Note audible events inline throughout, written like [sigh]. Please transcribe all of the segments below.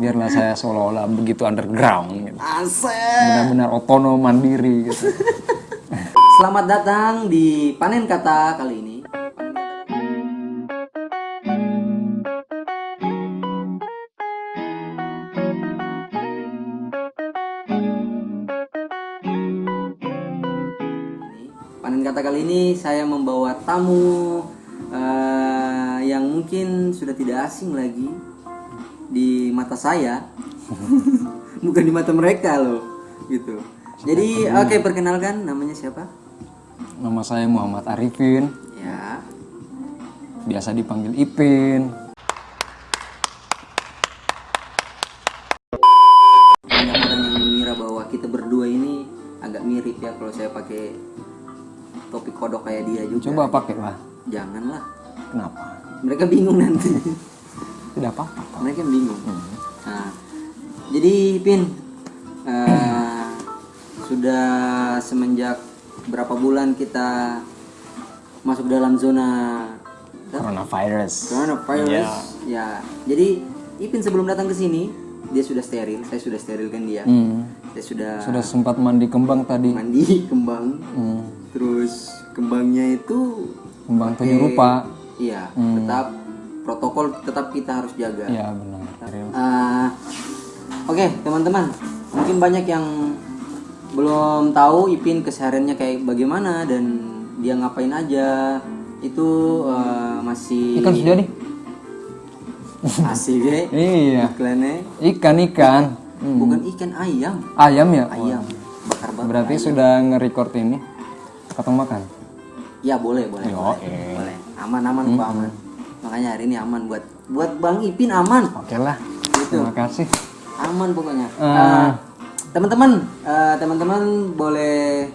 biarlah saya seolah-olah begitu underground gitu. Asik. benar-benar otonom mandiri gitu [laughs] Selamat datang di panen kata kali ini. Panen kata kali ini saya membawa tamu eh, yang mungkin sudah tidak asing lagi di mata saya, [laughs] bukan di mata mereka loh, gitu. Jadi oke perkenalkan namanya siapa? nama saya Muhammad Arifin Ya, biasa dipanggil Ipin banyak orang yang mengira bahwa kita berdua ini agak mirip ya kalau saya pakai topi kodok kayak dia juga. coba pakai lah Janganlah, kenapa mereka bingung nanti. [laughs] tidak apa-apa. Mereka bingung. Nah, jadi Pin eh, sudah semenjak berapa bulan kita masuk dalam zona coronavirus. Coronavirus ya. Jadi Ipin sebelum datang ke sini dia sudah steril. Saya sudah sterilkan dia. Hmm. saya sudah sudah sempat mandi kembang tadi. Mandi [laughs] kembang. Hmm. terus kembangnya itu kembang tujuh rupa. Iya tetap protokol tetap kita harus jaga. Ya benar. Ah, oke teman-teman. Mungkin banyak yang belum tahu Ipin kesehariannya kayak bagaimana dan dia ngapain aja. Itu eh, masih ikan sudah nih. [laughs] Asik ya iya. Iklannya. Ikan ikan. Hmm. bukan ikan ayam. Ayam ya? Ayam. Bakar bakar berarti sudah nge-record ini? Potong makan? Ya boleh boleh Yo, boleh, eh. boleh. Aman aman kok aman makanya hari ini aman buat buat bang Ipin aman. Oke lah Gitu. terima kasih. Aman pokoknya. Eh. Eh, teman-teman eh, teman-teman boleh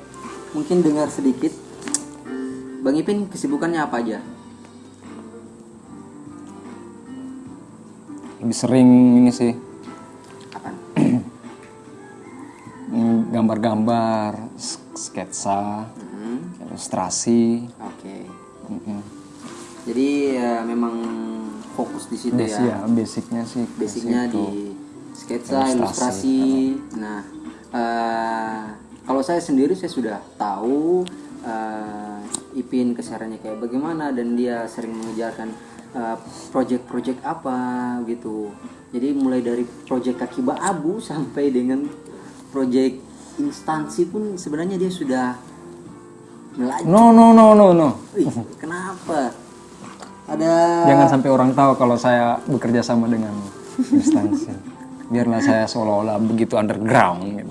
mungkin dengar sedikit. Bang Ipin kesibukannya apa aja? Lebih sering ini sih. Mm, [clears throat] gambar-gambar sketsa Hmm, ilustrasi. Oke. Mm-mm. Jadi ya, memang fokus di situ Bas- ya. ya basicnya sih basicnya di sketsa Ilustrasi, ilustrasi. nah eh, kalau saya sendiri saya sudah tahu eh, Ipin kesehariannya kayak bagaimana dan dia sering mengejarkan eh, project-project apa gitu. Jadi mulai dari project kaki abu [laughs] sampai dengan project instansi pun sebenarnya dia sudah melaju. No no no no no. Wih, kenapa ada jangan sampai orang tahu kalau saya bekerja sama dengan instansi. Biarlah saya seolah-olah begitu underground gitu.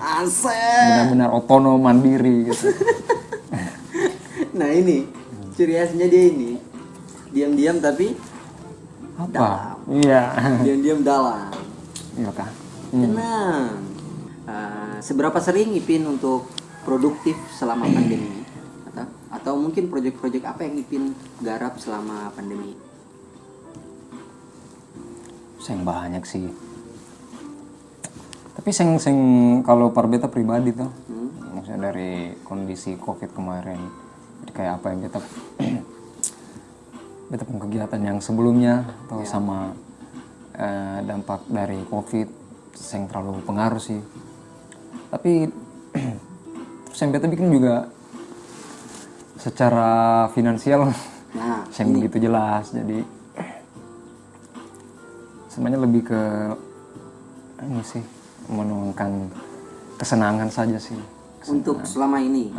benar-benar otonom mandiri gitu. Nah ini. Ciri khasnya dia ini. Diam-diam tapi apa? iya. Diam-diam dalam. iya kah? Tenang. Uh, seberapa sering Ipin untuk produktif selama [clears throat] pandemi? Atau, mungkin proyek-proyek apa yang Ipin garap selama pandemi? Seng banyak sih. Tapi seng seng kalau parbeta pribadi tuh, maksudnya dari kondisi covid kemarin, jadi kayak apa yang kita beta [clears throat] punya kegiatan yang sebelumnya atau sama eh, dampak dari covid, seng terlalu pengaruh sih. Tapi [clears throat] yang beta bikin juga secara finansial Nah, [laughs] saya begitu jelas jadi semuanya lebih ke ini sih menuangkan kesenangan saja sih untuk selama ini.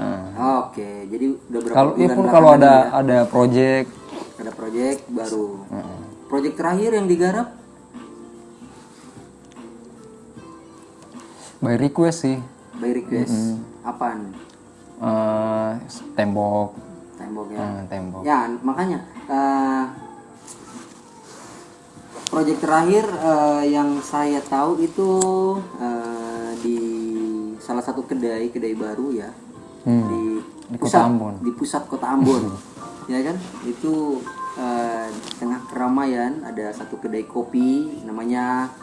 Oke, jadi udah berapa kalau ya bulan pun kalau ada ini ada project ya? ada proyek baru. Proyek terakhir yang digarap by request sih by request. Apaan? Eh, tembok. Tembok ya. eh, tembok. Ya, makanya eh proyek terakhir eh, yang saya tahu itu eh, di salah satu kedai kedai baru ya. Hmm, di, di Kota Ambon. di pusat kota Ambon. [laughs] Ya kan? Itu eh, di tengah keramaian ada satu kedai kopi namanya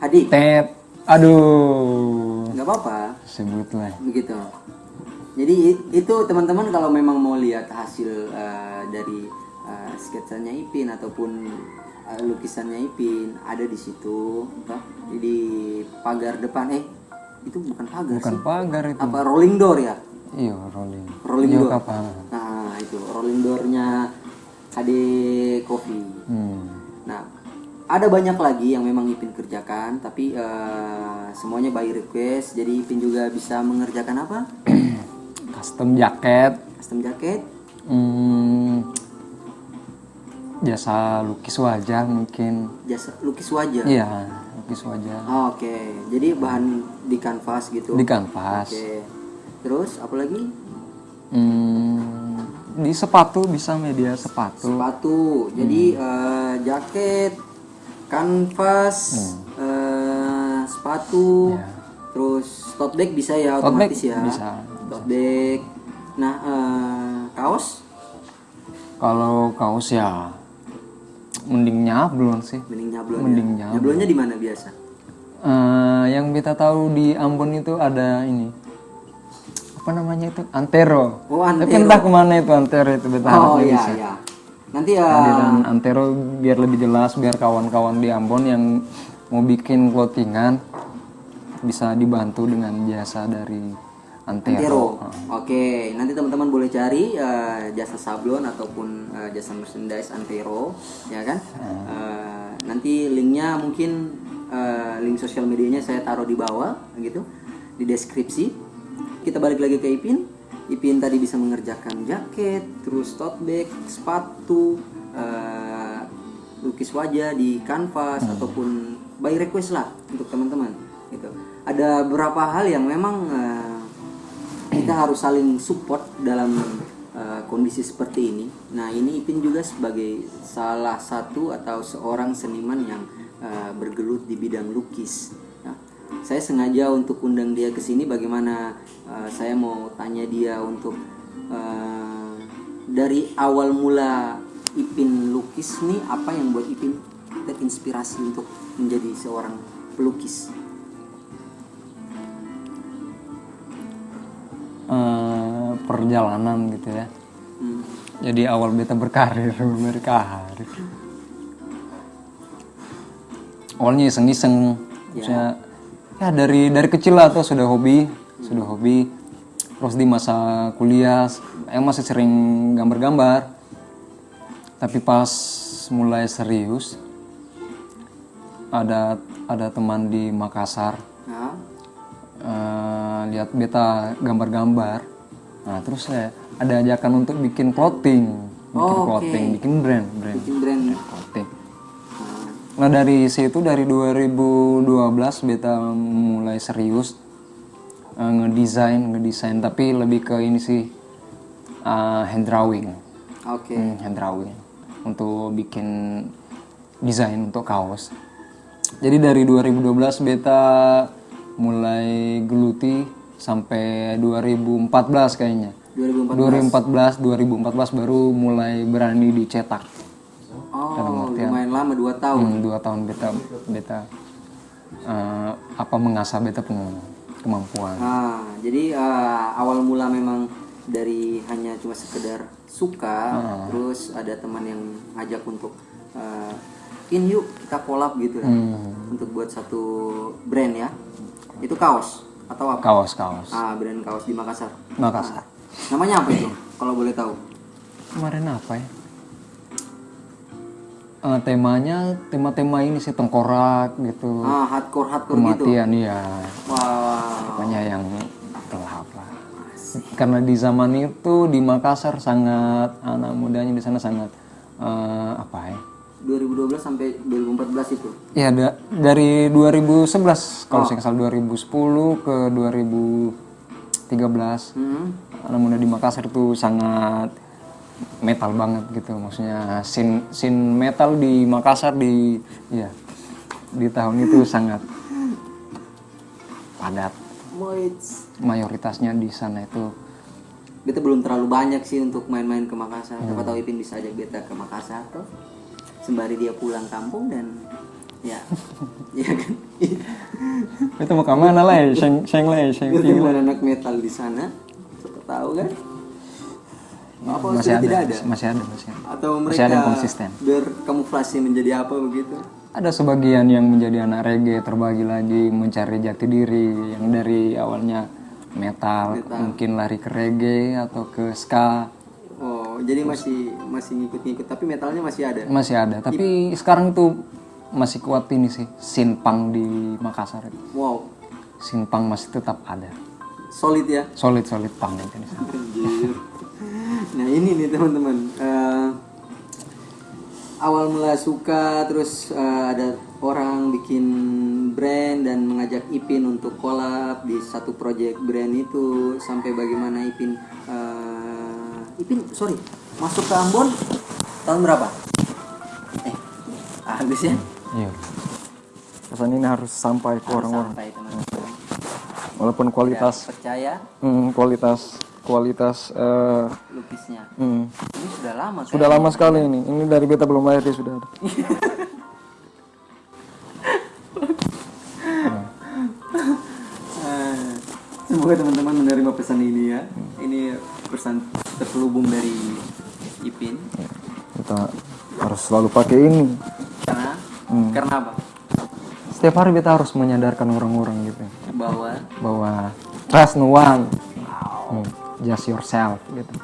Hadi tet aduh. Nggak apa-apa. Sebut lah begitu jadi itu teman-teman kalau memang mau lihat hasil eh, dari eh, sketsanya Ipin ataupun eh, lukisannya Ipin ada di situ toh. di pagar depan. Eh itu bukan pagar bukan sih. pagar itu. Apa rolling door ya? Iya rolling. Rolling iya door. kapal nah itu rolling doornya HD Coffee hmm. nah ada banyak lagi yang memang Ipin kerjakan tapi eh, semuanya by request. Jadi Ipin juga bisa mengerjakan apa [clears throat] custom jaket. Custom jaket. Hmm, jasa lukis wajah mungkin. Jasa lukis wajah? Iya lukis wajah. Oh, oke. Jadi bahan di kanvas gitu? Di kanvas. Oke. Terus apa lagi? Hmm, di sepatu bisa media sepatu. Sepatu. Jadi eh, jaket kanvas eh, sepatu. Iya. terus tote bag bisa ya Tote bag otomatis ya? bisa. Tote bag nah eh, kaos? Kalau kaos ya mending nyablon sih. Mending nyablon Mending ya. nyablon. nyablonnya di mana biasa? Eh, yang kita tahu di Ambon itu ada ini. Apa namanya itu? Antero. Oh tapi antero. entah ke mana itu antero itu beta oh iya bisa. iya. Nanti ya Kehadiran antero biar lebih jelas biar kawan-kawan di Ambon yang mau bikin clothingan bisa dibantu dengan jasa dari antero, Antero. Oke, nanti teman-teman boleh cari eh, jasa sablon ataupun eh, jasa merchandise Antero, ya kan? Eh, nanti linknya mungkin eh, link sosial medianya saya taruh di bawah, gitu, di deskripsi. Kita balik lagi ke Ipin. Ipin tadi bisa mengerjakan jaket, terus tote bag, sepatu, eh, lukis wajah di kanvas ataupun by request lah untuk teman-teman, gitu. Ada beberapa hal yang memang eh, kita harus saling support dalam uh, kondisi seperti ini. Nah, ini Ipin juga sebagai salah satu atau seorang seniman yang uh, bergelut di bidang lukis. Nah, saya sengaja untuk undang dia ke sini bagaimana uh, saya mau tanya dia untuk uh, dari awal mula Ipin lukis nih apa yang buat Ipin terinspirasi untuk menjadi seorang pelukis. Perjalanan gitu ya. Hmm. jadi awal beta berkarir [laughs] berkarir. Awalnya iseng-iseng maksudnya ya dari dari kecil lah tuh sudah hobi sudah hobi. Terus di masa kuliah yang masih sering gambar-gambar. Tapi pas mulai serius ada ada teman di Makassar Nah, eh, lihat beta gambar-gambar nah terus saya ada ajakan untuk bikin clothing. Bikin Oh, clothing bikin brand brand. Bikin brand. clothing. Nah, dari situ dari 2012 beta mulai serius eh, ngedesain ngedesain. Tapi lebih ke ini sih eh, hand drawing. Oke. Hmm, hand drawing. Untuk bikin desain untuk kaos. Jadi dari 2012 beta mulai geluti sampai 2014 kayaknya. 2014. 2014 2014 baru mulai berani dicetak. Oh, lumayan lama 2 tahun. Hmm, dua tahun beta beta eh, apa mengasah beta punya kemampuan. Nah, jadi eh, awal mula memang dari hanya cuma sekedar suka, terus ada teman yang ngajak untuk eh, in yuk kita collab gitu ya. Untuk buat satu brand ya. Itu kaos atau apa? Kaos kaos. Ah, brand kaos di Makassar. Makassar. Namanya apa itu? Kalau boleh tahu. Kemarin apa ya? Eh, temanya tema-tema ini sih tengkorak gitu. Ah, hardcore hardcore gitu. Kematian iya. Wow. Pokoknya yang gelap lah. Karena di zaman itu di Makassar sangat anak mudanya di sana sangat eh, apa ya? 2012 sampai 2014 itu. Ya da- dari 2011 kalau saya nggak salah 2010 ke 2013 Hmm. anak di Makassar tuh sangat metal banget gitu maksudnya scene scene metal di Makassar di ya di tahun itu [laughs] sangat padat mayoritasnya di sana itu Beta belum terlalu banyak sih untuk main-main ke Makassar. Siapa tahu Ipin bisa ajak beta ke Makassar tuh. Sembari dia pulang kampung dan ya. Iya [laughs] kan? itu mau ke mana lah [laughs] ya seng seng lah ya seng Ketemu anak metal di sana. Siapa tahu kan? Apa masih ada, tidak ada? masih ada masih ada Atau Masih mereka ada yang konsisten. berkamuflase menjadi apa begitu? ada sebagian yang menjadi anak reggae terbagi lagi mencari jati diri yang dari awalnya metal, mungkin lari ke reggae atau ke ska Oh, jadi masih masih ngikut-ngikut tapi metalnya masih ada. masih ada tapi sekarang tuh masih kuat ini sih sinpang di Makassar Wow, sinpang masih tetap ada solid ya. solid solid pang. Anjir. nah ini nih teman-teman Eh, awal mula suka terus eh, ada orang bikin brand dan mengajak Ipin untuk collab di satu project brand itu sampai bagaimana Ipin eh, Ipin sorry masuk ke Ambon tahun berapa? Eh habis ya? iya pesan ini harus sampai ke orang-orang teman-teman. walaupun kualitas Percaya hmm, kualitas kualitas eh, lukisnya. hmm, Ini sudah lama kan? sudah lama sekali ini ini dari beta belum lahir dia sudah ada [laughs] Semoga teman-teman menerima pesan ini ya. Ini pesan terselubung dari Ipin. kita harus selalu pakai ini Karena Hmm. karena apa? setiap hari kita harus menyadarkan orang-orang gitu Bahwa bahwa trust no one Hmm, just yourself gitu [laughs]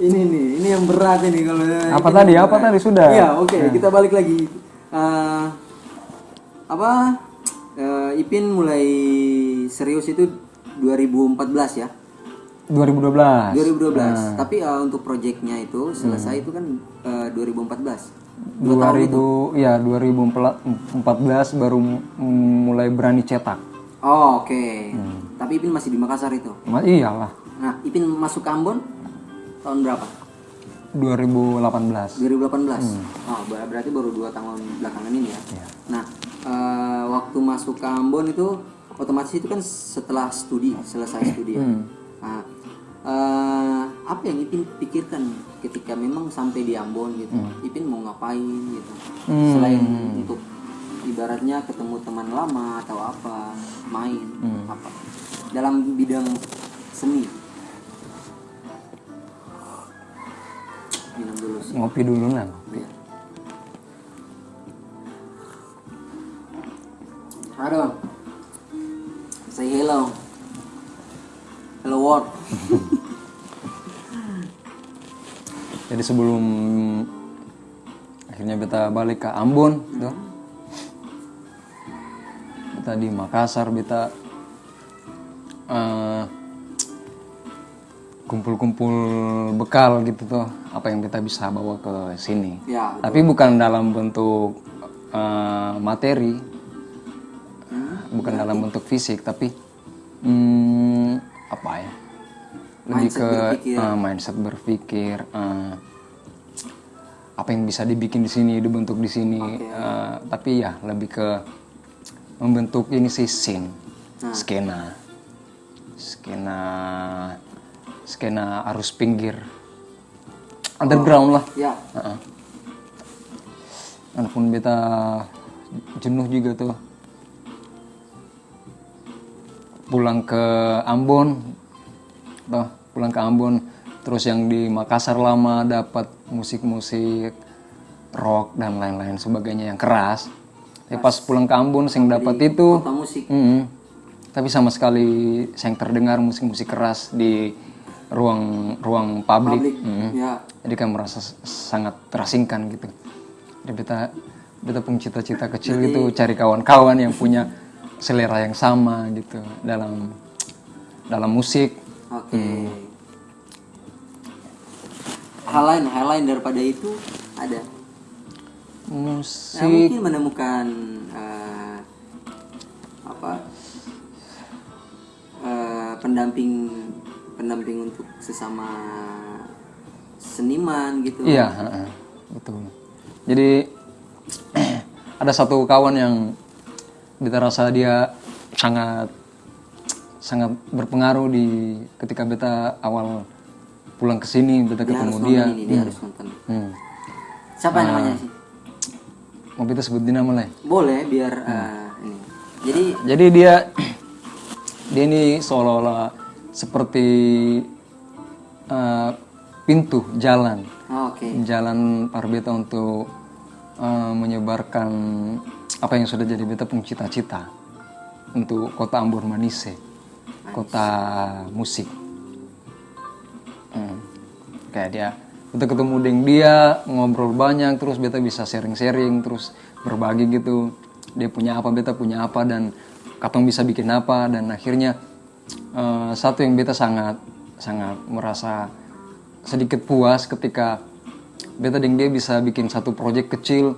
ini nih, ini yang berat ini kalau Apa tadi? Apa tadi? Sudah. Iya, oke, kita balik lagi. Eh, apa? Eh, Ipin mulai serius itu 2014 ya. 2012 2012. Tapi eh, untuk proyeknya itu selesai itu kan eh, 2014. Dua tahun itu. 2000 ya 2014 baru mulai berani cetak Oh, oke. Tapi Ipin masih di Makassar itu. Ma- iyalah Nah, Ipin masuk ke Ambon tahun berapa? 2018 2018. Oh, ber- berarti baru dua tahun belakangan ini ya. Nah, eh, waktu masuk ke Ambon itu otomatis itu kan setelah studi, selesai studi ya. Nah, eh, apa yang Ipin pikirkan ketika memang sampai di Ambon gitu? Ipin mau ngapain gitu? Selain untuk ibaratnya ketemu teman lama atau apa, main apa? Dalam bidang seni. Dulu ngopi dulu nah Iya. Halo. Say hello. Hello world. [laughs] jadi sebelum akhirnya beta balik ke Ambon gitu. beta di Makassar beta eh, kumpul-kumpul bekal gitu tuh apa yang beta bisa bawa ke sini. Ya. tapi bukan dalam bentuk eh, materi. Bukan dalam bentuk fisik tapi hmm, apa ya? Lebih Mindset ke berpikir. eh, mindset berpikir eh, apa yang bisa dibikin di sini dibentuk di sini. Eh, tapi ya lebih ke membentuk ini sih scene. Skena. Skena skena arus pinggir underground lah Ya. Heeh. Walaupun beta jenuh juga tuh pulang ke Ambon, tuh pulang ke Ambon, terus yang di Makassar lama dapat musik-musik rock dan lain-lain sebagainya yang keras. Tapi pas pulang ke Ambon, yang dapat itu, musik. Mm-mm. tapi sama sekali saya terdengar musik-musik keras di ruang ruang publik. Publik. Mm. Ya. Jadi kan merasa sangat terasingkan gitu. Jadi beta beta punya cita-cita kecil gitu cari kawan-kawan yang punya selera yang sama gitu dalam dalam musik. Oke. Hmm. Hal lain, hal lain daripada itu ada. Nah, Musik mungkin menemukan eh, apa eh, pendamping pendamping untuk sesama seniman gitu. Iya, betul. Jadi [clears throat] ada satu kawan yang beta rasa dia sangat sangat berpengaruh di ketika beta awal pulang ke sini beta Dia ketemu harus dia. ini, dia harus nonton. Hmm. Siapa namanya sih? Mau beta sebut nama lah. Boleh biar eh, ini. Jadi Jadi dia [clears throat] dia ini seolah-olah seperti eh, pintu jalan Oh, Oke. jalan para beta untuk eh, menyebarkan apa yang sudah jadi beta punya cita-cita untuk kota Ambon Manise kota musik Hmm. kayak dia beta ketemu dengan dia ngobrol banyak terus beta bisa sharing-sharing terus berbagi gitu dia punya apa beta punya apa dan katong bisa bikin apa dan akhirnya eh, satu yang beta sangat sangat merasa sedikit puas ketika beta dan dia bisa bikin satu proyek kecil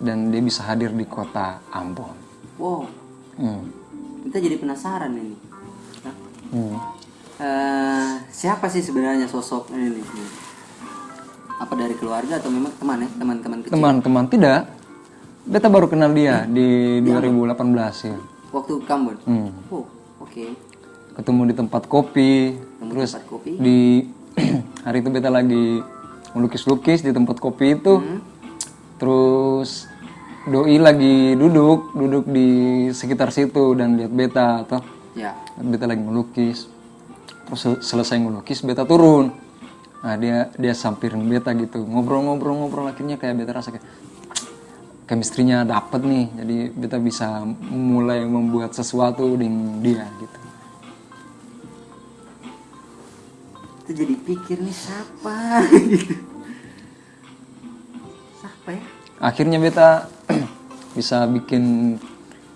dan dia bisa hadir di kota Ambon. Wow. Hmm. Kita jadi penasaran ini. Hmm. Eh, siapa sih sebenarnya sosok ini? Apa dari keluarga atau memang teman ya? Teman-teman kecil. Teman-teman tidak, beta baru kenal dia di 2018 ya. Waktu Kambon. Hmm. Oh, oke. Ketemu di tempat kopi, Ketemu terus tempat kopi. di [clears throat] hari itu beta lagi melukis-lukis di tempat kopi itu, Hmm. terus doi lagi duduk duduk di sekitar situ dan lihat beta atau Ya. beta lagi melukis. Terus sel- selesai melukis beta turun. Nah dia dia sampirin beta gitu. Ngobrol-ngobrol-ngobrol akhirnya kayak beta rasa kayak chemistry-nya dapet nih. Jadi beta bisa mulai membuat sesuatu dengan dia gitu Itu jadi pikir nih siapa? gitu. [laughs] Siapa ya? akhirnya beta [clears throat] bisa bikin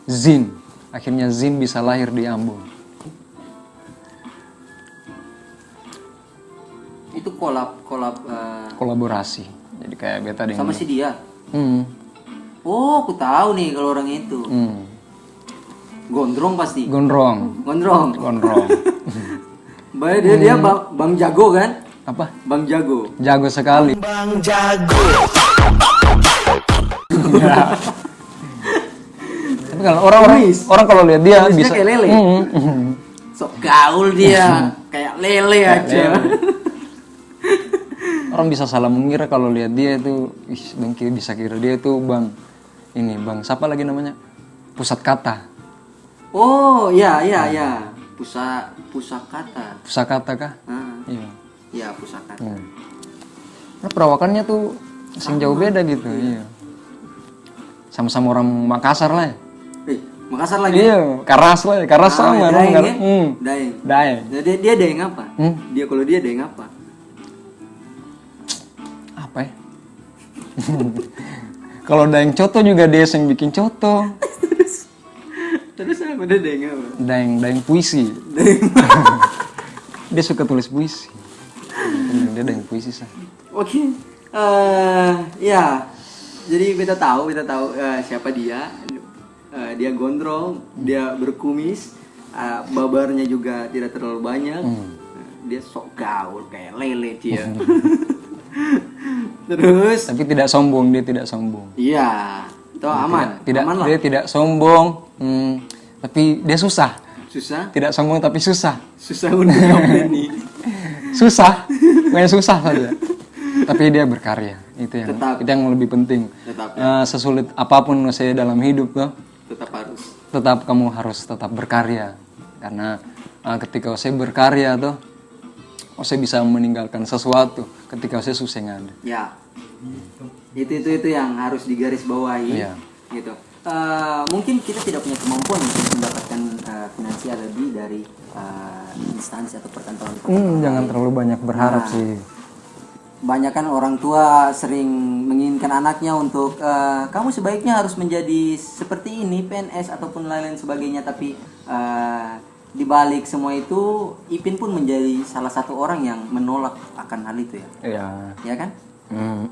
zin akhirnya zin bisa lahir di Ambon Itu kolab kolab eh, kolaborasi jadi kayak beta dengan sama si dia. hmm, Oh, aku tahu nih kalau orang itu. hmm. Gondrong pasti. gondrong Gondrong. gondrong [laughs] Baik dia dia bang, bang jago kan? apa Bang jago. jago sekali Bang Jago. Tapi kalau orang-orang orang kalau lihat dia Tulisnya bisa kayak lele. Hmm, hmm. Sok gaul dia, kayak lele aja. orang bisa salah mengira kalau lihat dia itu ih dengki bisa kira dia itu bang ini bang siapa lagi namanya pusat kata Oh, ya ya ya. Pusa pusakata. pusakata kah Ah, iya ya pusakata. Hmm. Nah, perawakannya tuh sing jauh beda gitu iya sama-sama orang Makassar lah ya. Eh, Makassar lagi. iya karas lah ya. karas Ah, sama Daeng orang ya? hmm. Daeng. Daeng. Nah, dia dia daeng apa? Hmm? Dia kalau dia daeng apa? apa ya [laughs] kalau daeng coto juga dia yang bikin coto [laughs] Terus apa dia daeng apa? daeng daeng puisi Daeng. [laughs] dia suka tulis puisi dia daeng puisi sah Oke. Eh, ya. Jadi kita tahu, kita tahu eh, siapa dia. Eh, dia gondrong, dia berkumis, eh, babarnya juga tidak terlalu banyak. Hmm. Dia sok gaul kayak lele dia. [laughs] Terus tapi tidak sombong dia tidak sombong iya, itu aman. tidak aman lah. dia tidak sombong hmm, tapi dia susah Susah, tidak sombong tapi susah susah untuk ini. [laughs] susah bukan susah saja tapi dia berkarya itu yang Tetap. itu yang lebih penting Tetap Eh, sesulit apa pun saya dalam hidup tuh Tetap harus. tetap kamu harus tetap berkarya karena eh, ketika saya berkarya tuh saya bisa meninggalkan sesuatu ketika saya susah ada Ya. Itu itu itu yang harus digaris bawahi. Iya. Gitu. Eh, mungkin kita tidak punya kemampuan untuk mendapatkan eh, finansial lebih dari eh, instansi atau perkantoran. Hmm, jangan terlalu banyak berharap Nah. sih Banyak kan orang tua sering menginginkan anaknya untuk eh, kamu sebaiknya harus menjadi seperti ini PNS ataupun lain-lain sebagainya tapi eh, di balik semua itu Ipin pun menjadi salah satu orang yang menolak akan hal itu ya. ya Ya kan? hmm.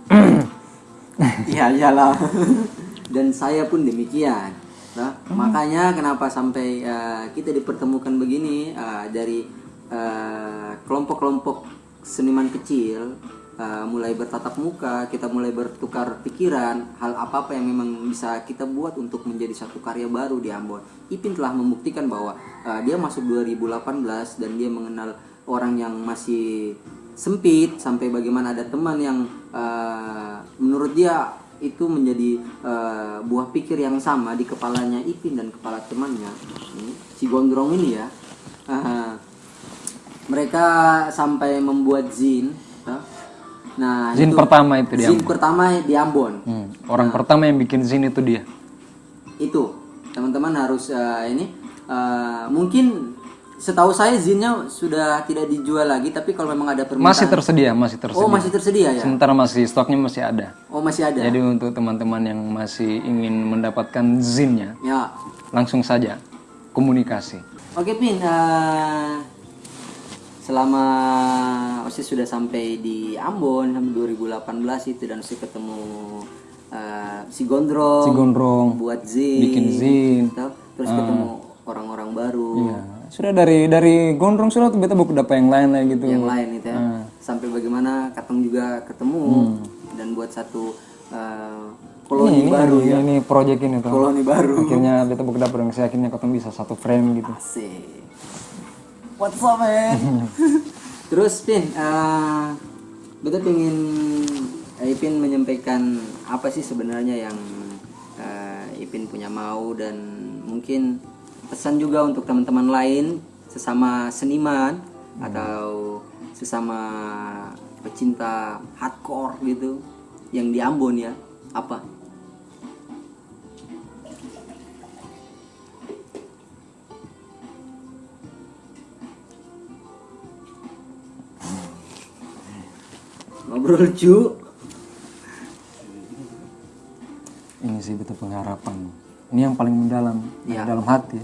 Iya iyalah. [laughs] Dan saya pun demikian. Nah, Makanya kenapa sampai eh, kita dipertemukan begini eh, dari eh, kelompok-kelompok seniman kecil eh, mulai bertatap muka, kita mulai bertukar pikiran, hal apa-apa yang memang bisa kita buat untuk menjadi satu karya baru di Ambon. Ipin telah membuktikan bahwa eh, dia masuk 2018 dan dia mengenal orang yang masih sempit sampai bagaimana ada teman yang eh, menurut dia itu menjadi eh, buah pikir yang sama di kepalanya Ipin dan kepala temannya si Gondrong ini ya Ah, mereka sampai membuat zin eh, Nah, Zin pertama itu dia. zin pertama di Ambon. Hmm, Orang pertama yang bikin zin itu dia. Itu teman-teman harus eh, ini eh, mungkin setahu saya zinnya sudah tidak dijual lagi tapi kalau memang ada permintaan Masih tersedia, masih tersedia. Oh, masih tersedia ya? Sementara masih stoknya masih ada. Oh, masih ada. Jadi untuk teman-teman yang masih ingin mendapatkan zinnya, Ya. langsung saja komunikasi. Oke, Pin. eh, selama Osi sudah sampai di Ambon sampai 2018 itu dan Osi ketemu eh, si Gondrong, Si Gondrong buat zin, bikin zin. Tahu? terus ketemu orang-orang baru Ya, sudah dari dari gondrong sudah beta buku dapat yang lain lah gitu. yang lain itu ya. Sampai bagaimana Katong juga ketemu dan buat satu eh, koloni ini, baru ini, ya. ini project ini tuh. Koloni baru. Akhirnya beta buku dapat yang saya akhirnya ketemu bisa satu frame gitu. Asik. What's up, man? [laughs] Terus, Pin, eh beta pengen eh, Ipin menyampaikan apa sih sebenarnya yang eh, Ipin punya mau dan mungkin pesan juga untuk teman-teman lain sesama seniman atau sesama pecinta hardcore gitu yang di Ambon ya apa? Ngobrol cu. Ini sih beta pengharapan. Ini yang paling mendalam, Ya. dalam hati.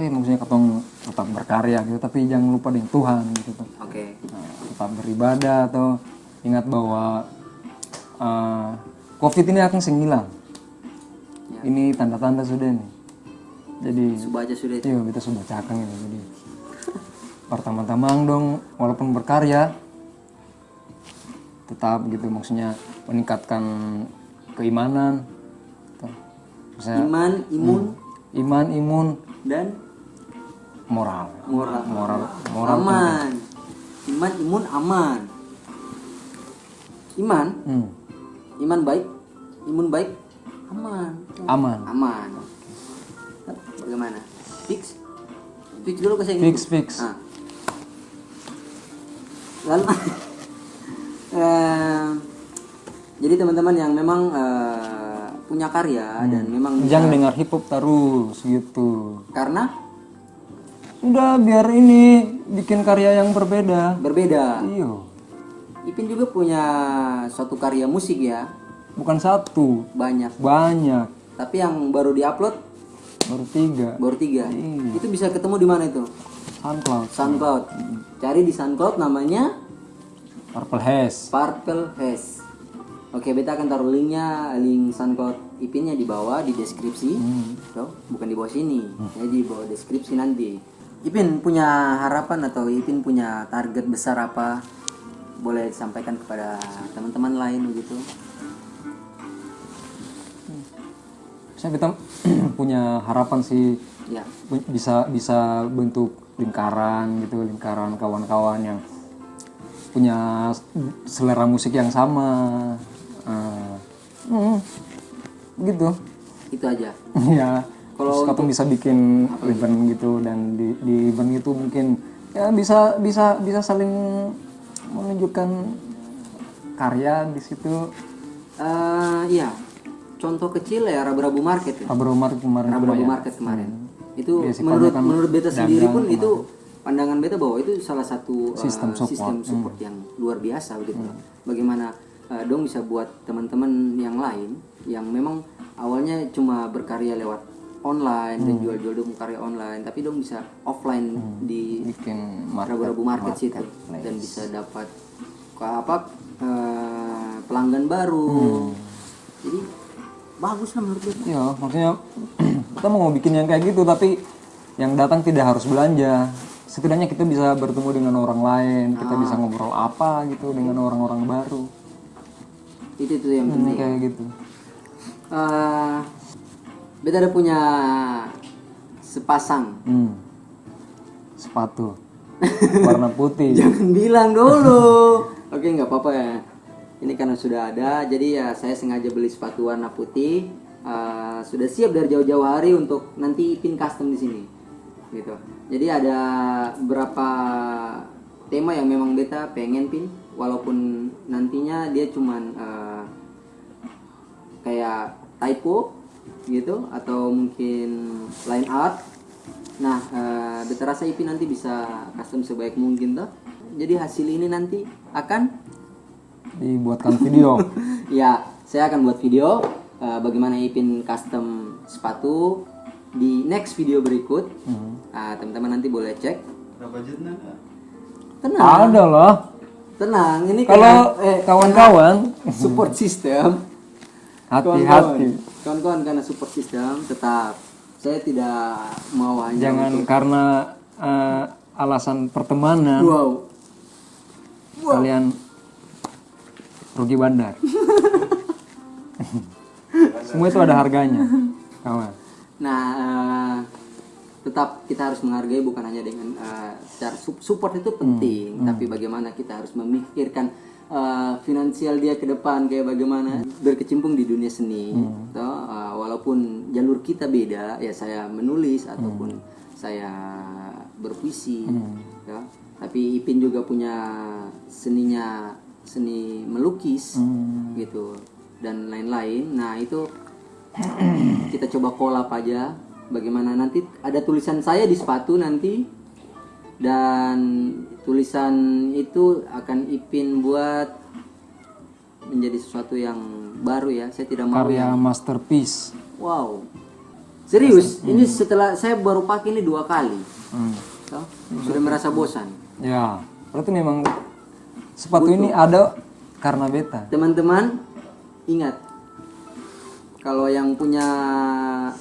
Iya maksudnya ketong tetap berkarya gitu, tapi jangan lupa dengan Tuhan gitu. Oke. Nah, tetap beribadah atau ingat bahwa eh, COVID ini akan senghilang. Ya. Ini tanda-tanda sudah nih. Jadi Coba aja sudah itu. iya kita sudah cakang ini. Jadi [laughs] pertama-tama dong, walaupun berkarya tetap gitu maksudnya meningkatkan keimanan. Maksudnya, Iman, imun, iman, imun, dan moral, moral. moral, moral. Aman. Iman, imun, aman. Iman, Hmm, iman baik, imun baik, aman. aman. Aman. Bagaimana? Fix? Fix dulu ke saya Fix, fix. Ah. Lalu [laughs] eh, jadi teman-teman yang memang eh, punya karya dan memang bisa- Jangan dengar hip hop terus gitu. karena Udah biar ini bikin karya yang berbeda. berbeda. Iyo, Ipin juga punya suatu karya musik ya, bukan satu, banyak. banyak. Tapi yang baru diupload Baru tiga. baru tiga. Iya. Itu bisa ketemu di mana itu? SoundCloud, SoundCloud. Cari di SoundCloud namanya Purple Haze. Purple Haze. Oke, beta akan taruh linknya, link SoundCloud Ipinnya di bawah di deskripsi. Tuh, bukan di bawah sini, ya di bawah deskripsi nanti. Ipin punya harapan atau Ipin punya target besar apa? Boleh disampaikan kepada teman-teman lain begitu. Saya kita [clears throat] punya harapan sih Ya, bisa bisa bentuk lingkaran gitu, lingkaran kawan-kawan yang punya selera musik yang sama. Eh, hmm, gitu. itu aja. [laughs] ya kalau katong bisa bikin event gitu dan di, di event itu mungkin ya bisa bisa bisa saling menunjukkan karya di situ Eh, iya, contoh kecil ya Rabu-Rabu Market ya. Abro Market kemarin Rabu-Rabu ya. Market kemarin. Itu Iya sih, menurut kebanyakan menurut beta sendiri pun itu pandangan beta bahwa itu salah satu uh, Sistem support. sistem support yang luar biasa begitu. Bagaimana uh, dong bisa buat teman-teman yang lain yang memang awalnya cuma berkarya lewat online dan jual-jual dong karya online, tapi dong bisa offline di bikin market Rabu-Rabu Market situ dan bisa dapat apa uh, pelanggan baru. Jadi bagus lah menurut beta. Iya, maksudnya [clears throat] kita mau bikin yang kayak gitu tapi yang datang tidak harus belanja. Setidaknya kita bisa bertemu dengan orang lain, kita bisa ngobrol apa gitu dengan orang-orang baru. Itu itu yang Hmm, penting. kayak gitu. Eh, beta ada punya sepasang. Hmm. Sepatu warna putih. [laughs] Jangan bilang dulu. Oke, nggak apa-apa ya. Ini karena sudah ada, jadi ya saya sengaja beli sepatu warna putih. Eh, sudah siap dari jauh-jauh hari untuk nanti pin custom di sini, gitu. Jadi ada berapa tema yang memang beta pengen pin walaupun nantinya dia cuman eh, kayak typo gitu atau mungkin line art nah eh, beta rasa Ipin nanti bisa custom sebaik mungkin toh. Jadi hasil ini nanti akan dibuatkan video. [laughs] Ya saya akan buat video eh, bagaimana Ipin custom sepatu di next video berikut. Ah, teman-teman nanti boleh cek. Jutnya? tenang. Ada lah tenang ini kalau eh, kawan-kawan. support [laughs] system hati-hati. Kawan-kawan karena support system tetap. Saya tidak mau hanya jangan karena eh, alasan pertemanan. Wow. Kalian rugi bandar. [laughs] Semua itu ada harganya kawan. Nah eh, tetap kita harus menghargai bukan hanya dengan eh, secara sup- support itu penting tapi bagaimana kita harus memikirkan eh, finansial dia ke depan kayak bagaimana berkecimpung di dunia seni toh, eh, walaupun jalur kita beda ya saya menulis ataupun saya berpuisi ya. tapi Ipin juga punya seninya seni melukis gitu dan lain-lain. Nah itu [clears throat] kita coba kolab aja bagaimana nanti ada tulisan saya di sepatu nanti dan tulisan itu akan Ipin buat menjadi sesuatu yang baru ya. Saya tidak mau karya masterpiece. Wow. Serius? Ini setelah saya baru pakai ini dua kali. Hmm. Toh, sudah merasa bosan. Ya berarti memang sepatu ini ada karena beta. Teman-teman ingat. Kalau yang punya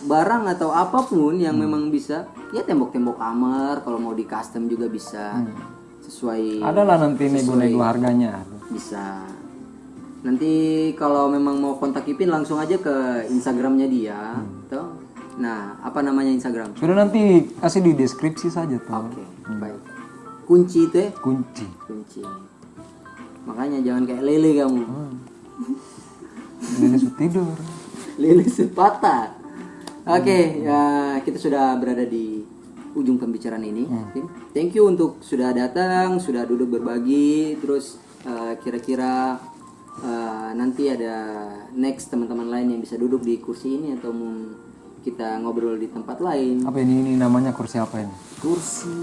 barang atau apa pun yang memang bisa ya tembok-tembok kamar kalau mau di custom juga bisa sesuai adalah nanti nego-nego harganya. bisa. Nanti kalau memang mau kontak Ipin langsung aja ke Instagramnya dia toh. Nah apa namanya Instagram? Sudah nanti kasih di deskripsi saja tuh oke baik. Kunci itu ya? Kunci. Kunci. Makanya jangan kayak lele kamu. Ini sudah tidur. [laughs] Lele sepatah. Oke ya, kita sudah berada di ujung pembicaraan ini. Tim. thank you untuk sudah datang sudah duduk berbagi terus eh, kira-kira eh, nanti ada next teman-teman lain yang bisa duduk di kursi ini atau mau kita ngobrol di tempat lain. Apa ini? Ini namanya kursi apa ini? Kursi.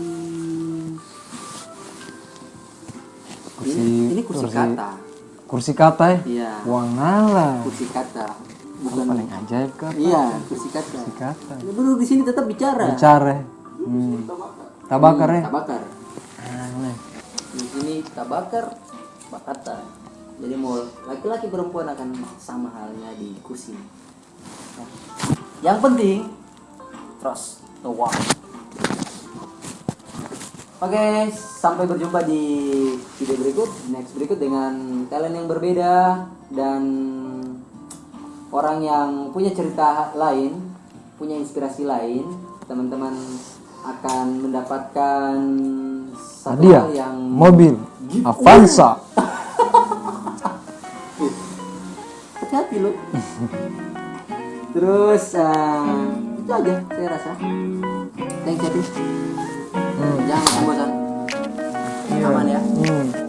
Kursi ini, ini kursi, kata. kursi kata ya iya. Wah ngalah kursi kata. Bukan paling ajaib kata. Iya kursi kata. Kursi kata. Duduk di sini tetap bicara. Bicara hmm. tabakar ya tabakar di sini tabakar bakata jadi mau laki-laki perempuan akan sama halnya di kursi Ya. yang penting trust the one Oke, sampai berjumpa di video berikut, next berikut dengan talent yang berbeda dan orang yang punya cerita lain, punya inspirasi lain. Teman-teman akan mendapatkan satu hadiah yang mobil Avanza [laughs] hati-hati lo. Terus eh, itu aja saya rasa. Thanks ya, Pin. Hmm. Jangan bosan. Aman ya. hmm.